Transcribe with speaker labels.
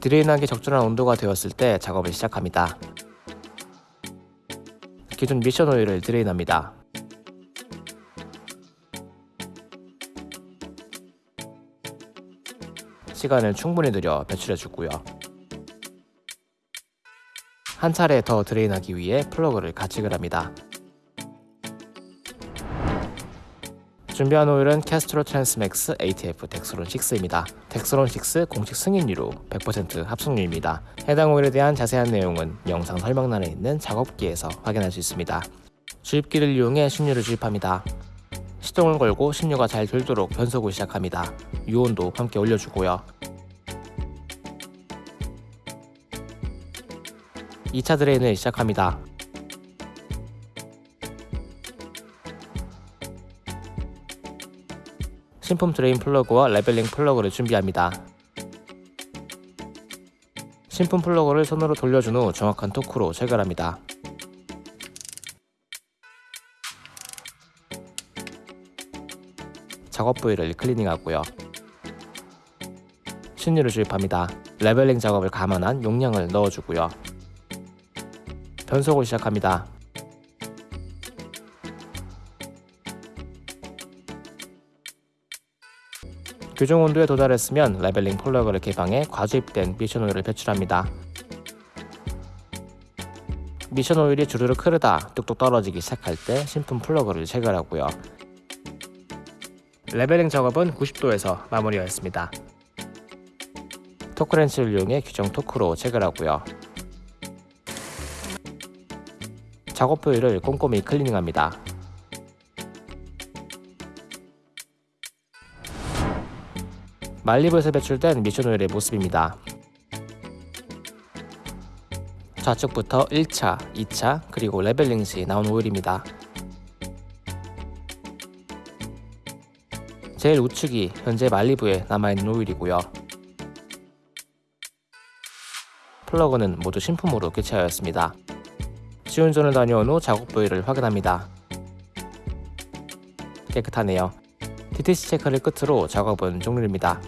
Speaker 1: drain하기 적절한 온도가 되었을 때 작업을 시작합니다. 기존 미션 오일을 drain합니다. 시간을 충분히 들여 배출해 주고요. 한 차례 더 drain하기 위해 플러그를 가체결을 합니다. 준비한 오일은 Castrol Transmax ATF Dexron 6입니다. Dexron 6 공식 승인유로 100% 합성유입니다. 해당 오일에 대한 자세한 내용은 영상 설명란에 있는 작업기에서 확인할 수 있습니다. 주입기를 이용해 신유를 주입합니다. 시동을 걸고 신유가 잘 돌도록 변속을 시작합니다. 유온도 함께 올려주고요. 2차 drain을 시작합니다. 신품 drain 플러그와 leveling 플러그를 준비합니다. 신품 플러그를 손으로 돌려준 후 정확한 토크로 체결합니다. 작업 부위를 클리닝하고요. 신유를 주입합니다. leveling 작업을 감안한 용량을 넣어주고요. 변속을 시작합니다. 규정 온도에 도달했으면 leveling 플러그를 개방해 과주입된 미션 오일을 배출합니다. 미션 오일이 주르륵 흐르다 뚝뚝 떨어지기 시작할 때 신품 플러그를 체결하고요. leveling 작업은 90도에서 마무리하였습니다. 토크렌치를 이용해 규정 토크로 체결하고요. 작업 부위를 꼼꼼히 클리닝합니다. 말리부에서 배출된 미션 오일의 모습입니다. 좌측부터 1차, 2차, 그리고 leveling 시 나온 오일입니다. 제일 우측이 현재 말리부에 남아있는 오일이고요. 플러그는 모두 신품으로 교체하였습니다. 시운전을 다녀온 후 작업 부위를 확인합니다. 깨끗하네요. DTC 체크를 끝으로 작업은 종료입니다.